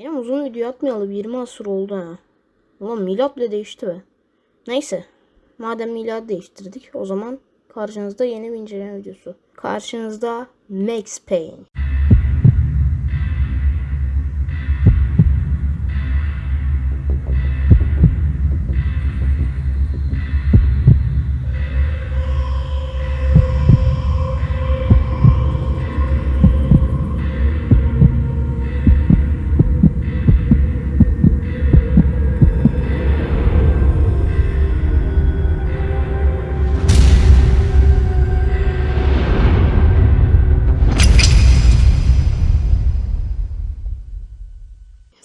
Benim uzun video atmayalı 20 asır oldu ha. Ulan milat bile değişti be. Neyse. Madem milat değiştirdik o zaman karşınızda yeni bir inceleme videosu. Karşınızda Max Payne.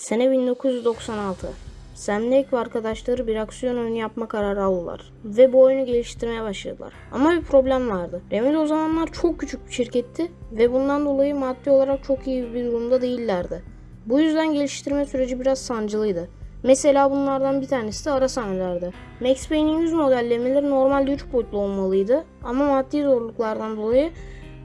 Sene 1996. Sam Lake ve arkadaşları bir aksiyon oyunu yapma kararı aldılar. Ve bu oyunu geliştirmeye başladılar. Ama bir problem vardı. Remedy o zamanlar çok küçük bir şirketti ve bundan dolayı maddi olarak çok iyi bir durumda değillerdi. Bu yüzden geliştirme süreci biraz sancılıydı. Mesela bunlardan bir tanesi de ara sahnelerdi. Max Payne'in yüz modellemeleri normalde 3 boyutlu olmalıydı ama maddi zorluklardan dolayı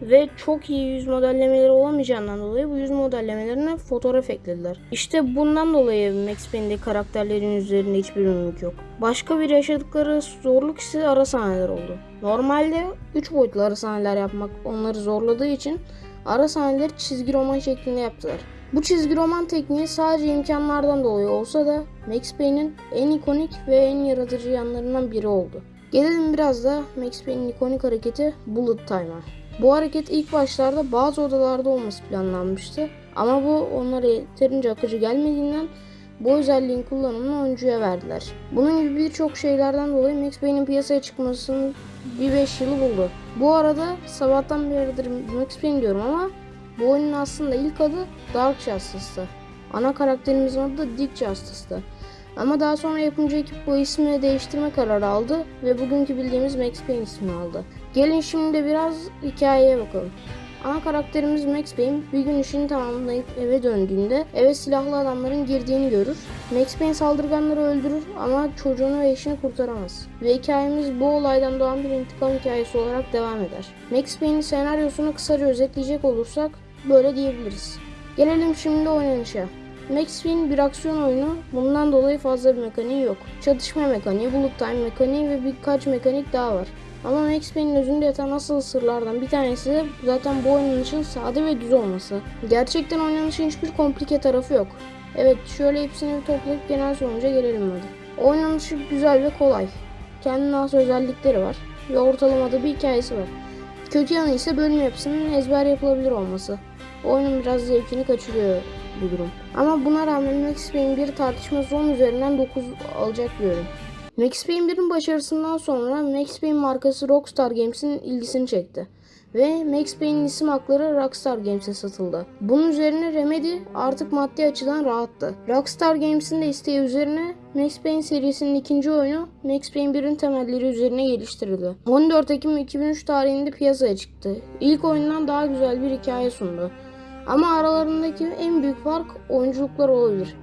ve çok iyi yüz modellemeleri olamayacağından dolayı bu yüz modellemelerine fotoğraf eklediler. İşte bundan dolayı Max Payne'deki karakterlerin yüzlerinde hiçbir ünlük yok. Başka bir yaşadıkları zorluk ise ara sahneler oldu. Normalde 3 boyutlu ara sahneler yapmak onları zorladığı için ara sahneleri çizgi roman şeklinde yaptılar. Bu çizgi roman tekniği sadece imkanlardan dolayı olsa da Max Payne'in en ikonik ve en yaratıcı yanlarından biri oldu. Gelelim biraz da Max Payne'in ikonik hareketi Bullet Time'a. Bu hareket ilk başlarda bazı odalarda olması planlanmıştı ama bu onlara yeterince akıcı gelmediğinden bu özelliğin kullanımını oyuncuya verdiler. Bunun gibi birçok şeylerden dolayı Max Payne'in piyasaya çıkmasının bir 5 yılı buldu. Bu arada sabahtan beridir Max Payne diyorum ama bu oyunun aslında ilk adı Dark Justice'tı. Ana karakterimizin adı da Dick Justice'tı. Ama daha sonra yapımcı ekip bu ismi değiştirme kararı aldı ve bugünkü bildiğimiz Max Payne ismini aldı. Gelin şimdi biraz hikayeye bakalım. Ana karakterimiz Max Payne bir gün işini tamamlayıp eve döndüğünde eve silahlı adamların girdiğini görür. Max Payne saldırganları öldürür ama çocuğunu ve eşini kurtaramaz. Ve hikayemiz bu olaydan doğan bir intikam hikayesi olarak devam eder. Max Payne'in senaryosunu kısaca özetleyecek olursak böyle diyebiliriz. Gelelim şimdi oynanışa. Max Payne bir aksiyon oyunu. Bundan dolayı fazla bir mekaniği yok. Çatışma mekaniği, bullet time mekaniği ve birkaç mekanik daha var. Ama Max Payne'in özünde yatan asıl sırlardan bir tanesi de zaten bu oynanışın sade ve düz olması. Gerçekten oynanışın hiçbir komplike tarafı yok. Evet şöyle hepsini bir toplayıp genel sonuca gelelim hadi. Oynanışı güzel ve kolay. Kendine has özellikleri var ve ortalamada bir hikayesi var. Kötü yanı ise bölüm yapısının ezber yapılabilir olması. Oyunun biraz zevkini kaçırıyor bu durum. Ama buna rağmen Max Payne bir tartışması 10 üzerinden 9 alacak oyun. Max Payne 1'in başarısından sonra Max Payne markası Rockstar Games'in ilgisini çekti. Ve Max Payne'in isim hakları Rockstar Games'e satıldı. Bunun üzerine Remedy artık maddi açıdan rahattı. Rockstar Games'in de isteği üzerine Max Payne serisinin ikinci oyunu Max Payne 1'in temelleri üzerine geliştirildi. 14 Ekim 2003 tarihinde piyasaya çıktı. İlk oyundan daha güzel bir hikaye sundu. Ama aralarındaki en büyük fark oyunculuklar olabilir.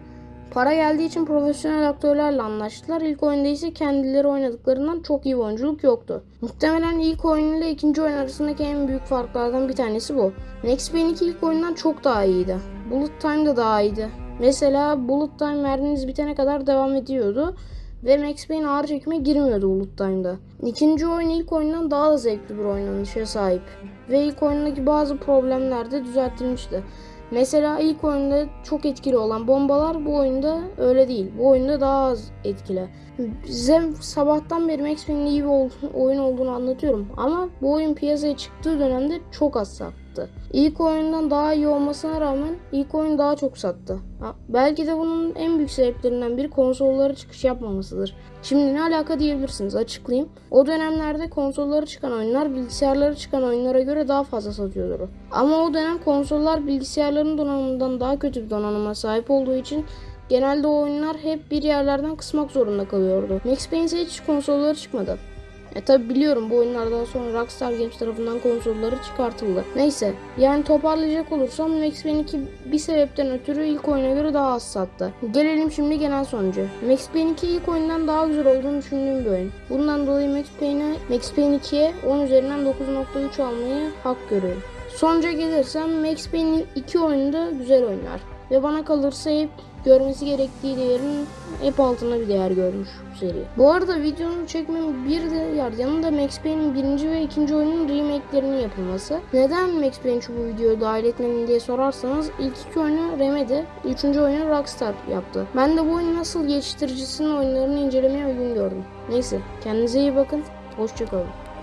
Para geldiği için profesyonel aktörlerle anlaştılar. İlk oyunda ise kendileri oynadıklarından çok iyi oyunculuk yoktu. Muhtemelen ilk oyun ile ikinci oyun arasındaki en büyük farklardan bir tanesi bu. Max Payne 2 ilk oyundan çok daha iyiydi. Bullet Time da daha iyiydi. Mesela Bullet Time merminiz bitene kadar devam ediyordu ve Max Payne ağır çekime girmiyordu Bullet Time'da. İkinci oyun ilk oyundan daha da zevkli bir oynanışa sahip ve ilk oyundaki bazı problemler de düzeltilmişti. Mesela ilk oyunda çok etkili olan bombalar bu oyunda öyle değil. Bu oyunda daha az etkili. Size sabahtan beri Max Payne'in iyi bir oyun olduğunu anlatıyorum. Ama bu oyun piyasaya çıktığı dönemde çok az sattı. İlk oyundan daha iyi olmasına rağmen ilk oyun daha çok sattı. Belki de bunun en büyük sebeplerinden biri konsollara çıkış yapmamasıdır. Şimdi ne alaka diyebilirsiniz açıklayayım. O dönemlerde konsollara çıkan oyunlar bilgisayarlara çıkan oyunlara göre daha fazla satıyordu. Ama o dönem konsollar bilgisayarların donanımından daha kötü bir donanıma sahip olduğu için Genelde oyunlar hep bir yerlerden kısmak zorunda kalıyordu. Max Payne hiç konsolları çıkmadı. E tabi biliyorum bu oyunlardan sonra Rockstar Games tarafından konsolları çıkartıldı. Neyse yani toparlayacak olursam Max Payne 2 bir sebepten ötürü ilk oyuna göre daha az sattı. Gelelim şimdi genel sonucu. Max Payne 2 ilk oyundan daha güzel olduğunu düşündüğüm bir oyun. Bundan dolayı Max Payne'e Max Payne 2'ye 10 üzerinden 9.3 almayı hak görüyorum. Sonuca gelirsem Max Payne 2 oyunu da güzel oynar. ve bana kalırsa hep görmesi gerektiği değerin hep altında bir değer görmüş bu seri. Bu arada videonu çekmemin bir diğer yanında Max Payne'in birinci ve ikinci oyunun remake'lerinin yapılması. Neden Max Payne'i şu bu videoya dahil etmedim diye sorarsanız ilk iki oyunu Remedy, üçüncü oyunu Rockstar yaptı. Ben de bu oyunu nasıl geliştiricisinin oyunlarını incelemeye uygun gördüm. Neyse kendinize iyi bakın, hoşçakalın.